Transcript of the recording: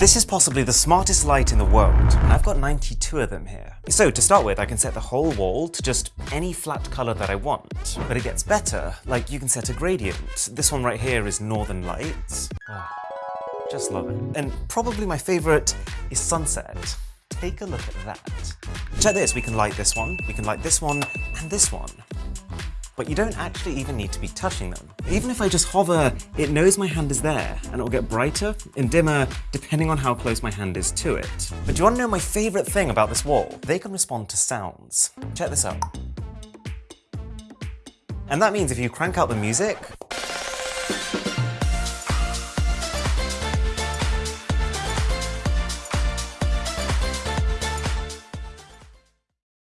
This is possibly the smartest light in the world, and I've got 92 of them here. So to start with, I can set the whole wall to just any flat color that I want. But it gets better, like you can set a gradient. This one right here is Northern Lights. Ah, just love it. And probably my favorite is Sunset. Take a look at that. Check this, we can light this one, we can light this one, and this one but you don't actually even need to be touching them. Even if I just hover, it knows my hand is there, and it will get brighter and dimmer depending on how close my hand is to it. But do you want to know my favourite thing about this wall? They can respond to sounds. Check this out. And that means if you crank out the music,